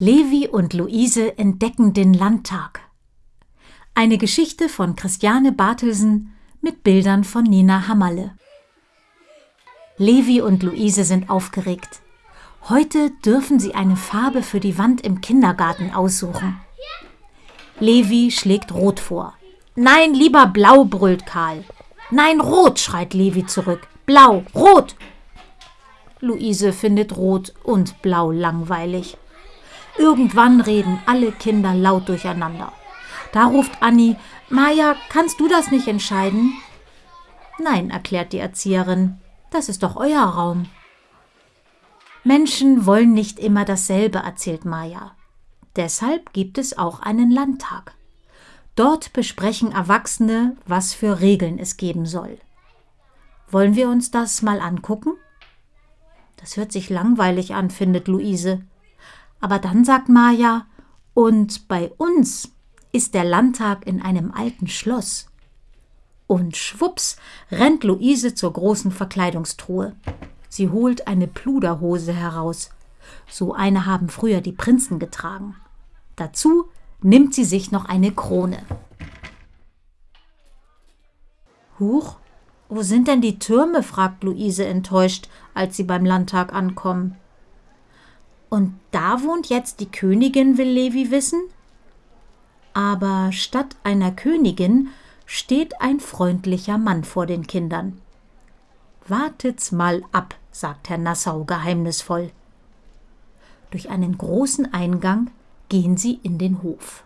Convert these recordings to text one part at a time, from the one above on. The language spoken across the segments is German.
Levi und Luise entdecken den Landtag. Eine Geschichte von Christiane Bartelsen mit Bildern von Nina Hammerle. Levi und Luise sind aufgeregt. Heute dürfen sie eine Farbe für die Wand im Kindergarten aussuchen. Levi schlägt Rot vor. Nein, lieber Blau, brüllt Karl. Nein, Rot, schreit Levi zurück. Blau, Rot. Luise findet Rot und Blau langweilig. Irgendwann reden alle Kinder laut durcheinander. Da ruft Anni, Maja, kannst du das nicht entscheiden? Nein, erklärt die Erzieherin, das ist doch euer Raum. Menschen wollen nicht immer dasselbe, erzählt Maja. Deshalb gibt es auch einen Landtag. Dort besprechen Erwachsene, was für Regeln es geben soll. Wollen wir uns das mal angucken? Das hört sich langweilig an, findet Luise. Aber dann sagt Maja, und bei uns ist der Landtag in einem alten Schloss. Und schwups rennt Luise zur großen Verkleidungstruhe. Sie holt eine Pluderhose heraus. So eine haben früher die Prinzen getragen. Dazu nimmt sie sich noch eine Krone. Huch, wo sind denn die Türme? fragt Luise enttäuscht, als sie beim Landtag ankommen. Und da wohnt jetzt die Königin, will Levi wissen? Aber statt einer Königin steht ein freundlicher Mann vor den Kindern. Wartet's mal ab, sagt Herr Nassau geheimnisvoll. Durch einen großen Eingang gehen sie in den Hof.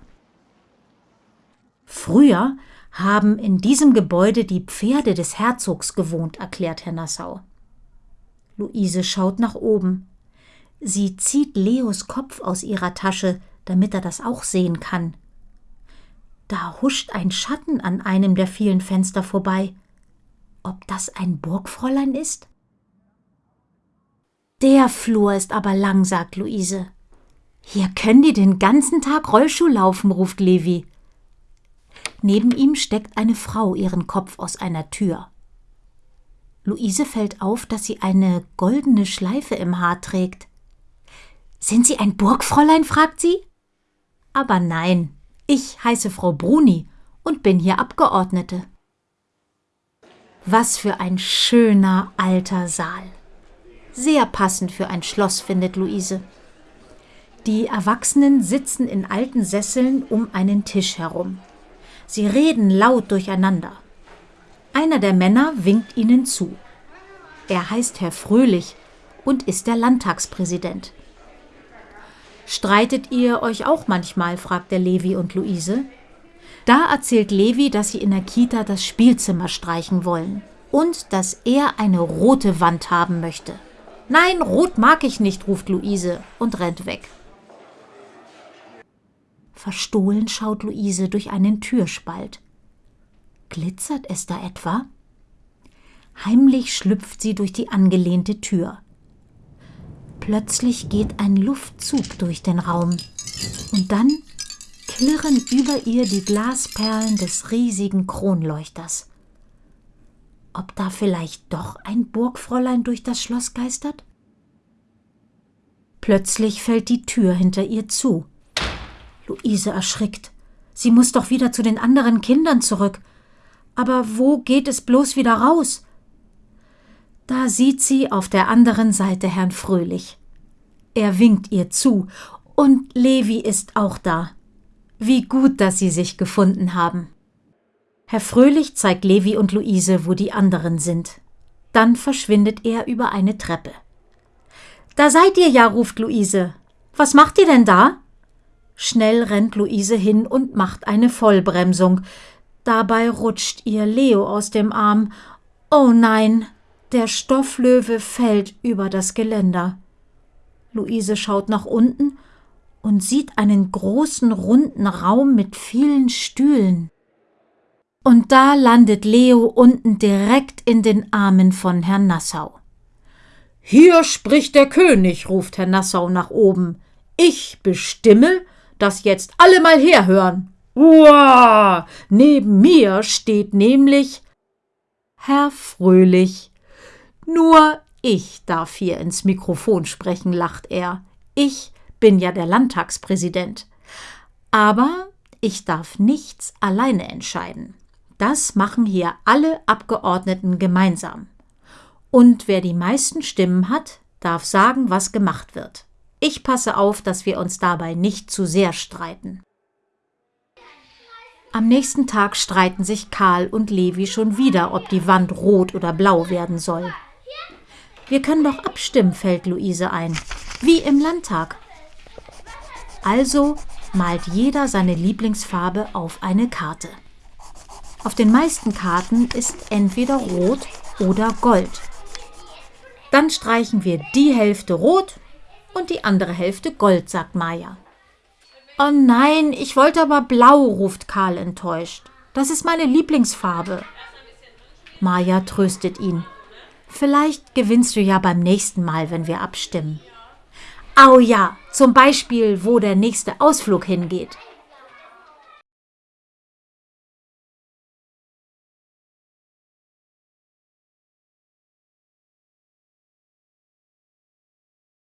Früher haben in diesem Gebäude die Pferde des Herzogs gewohnt, erklärt Herr Nassau. Luise schaut nach oben. Sie zieht Leos Kopf aus ihrer Tasche, damit er das auch sehen kann. Da huscht ein Schatten an einem der vielen Fenster vorbei. Ob das ein Burgfräulein ist? Der Flur ist aber lang, sagt Luise. Hier können die den ganzen Tag Rollschuh laufen, ruft Levi. Neben ihm steckt eine Frau ihren Kopf aus einer Tür. Luise fällt auf, dass sie eine goldene Schleife im Haar trägt. Sind Sie ein Burgfräulein? fragt sie. Aber nein, ich heiße Frau Bruni und bin hier Abgeordnete. Was für ein schöner alter Saal. Sehr passend für ein Schloss, findet Luise. Die Erwachsenen sitzen in alten Sesseln um einen Tisch herum. Sie reden laut durcheinander. Einer der Männer winkt ihnen zu. Er heißt Herr Fröhlich und ist der Landtagspräsident. Streitet ihr euch auch manchmal? fragt der Levi und Luise. Da erzählt Levi, dass sie in der Kita das Spielzimmer streichen wollen und dass er eine rote Wand haben möchte. Nein, rot mag ich nicht, ruft Luise und rennt weg. Verstohlen schaut Luise durch einen Türspalt. Glitzert es da etwa? Heimlich schlüpft sie durch die angelehnte Tür. Plötzlich geht ein Luftzug durch den Raum und dann klirren über ihr die Glasperlen des riesigen Kronleuchters. Ob da vielleicht doch ein Burgfräulein durch das Schloss geistert? Plötzlich fällt die Tür hinter ihr zu. Luise erschrickt. Sie muss doch wieder zu den anderen Kindern zurück. Aber wo geht es bloß wieder raus? Da sieht sie auf der anderen Seite Herrn Fröhlich. Er winkt ihr zu, und Levi ist auch da. Wie gut, dass sie sich gefunden haben. Herr Fröhlich zeigt Levi und Luise, wo die anderen sind. Dann verschwindet er über eine Treppe. Da seid ihr ja, ruft Luise. Was macht ihr denn da? Schnell rennt Luise hin und macht eine Vollbremsung. Dabei rutscht ihr Leo aus dem Arm. Oh nein, der Stofflöwe fällt über das Geländer. Luise schaut nach unten und sieht einen großen runden Raum mit vielen Stühlen. Und da landet Leo unten direkt in den Armen von Herrn Nassau. Hier spricht der König, ruft Herr Nassau nach oben. Ich bestimme, dass jetzt alle mal herhören. Uah! Neben mir steht nämlich Herr Fröhlich. Nur ich darf hier ins Mikrofon sprechen, lacht er. Ich bin ja der Landtagspräsident. Aber ich darf nichts alleine entscheiden. Das machen hier alle Abgeordneten gemeinsam. Und wer die meisten Stimmen hat, darf sagen, was gemacht wird. Ich passe auf, dass wir uns dabei nicht zu sehr streiten. Am nächsten Tag streiten sich Karl und Levi schon wieder, ob die Wand rot oder blau werden soll. Wir können doch abstimmen, fällt Luise ein. Wie im Landtag. Also malt jeder seine Lieblingsfarbe auf eine Karte. Auf den meisten Karten ist entweder rot oder gold. Dann streichen wir die Hälfte rot und die andere Hälfte gold, sagt Maja. Oh nein, ich wollte aber blau, ruft Karl enttäuscht. Das ist meine Lieblingsfarbe. Maja tröstet ihn. Vielleicht gewinnst du ja beim nächsten Mal, wenn wir abstimmen. Au ja, zum Beispiel, wo der nächste Ausflug hingeht.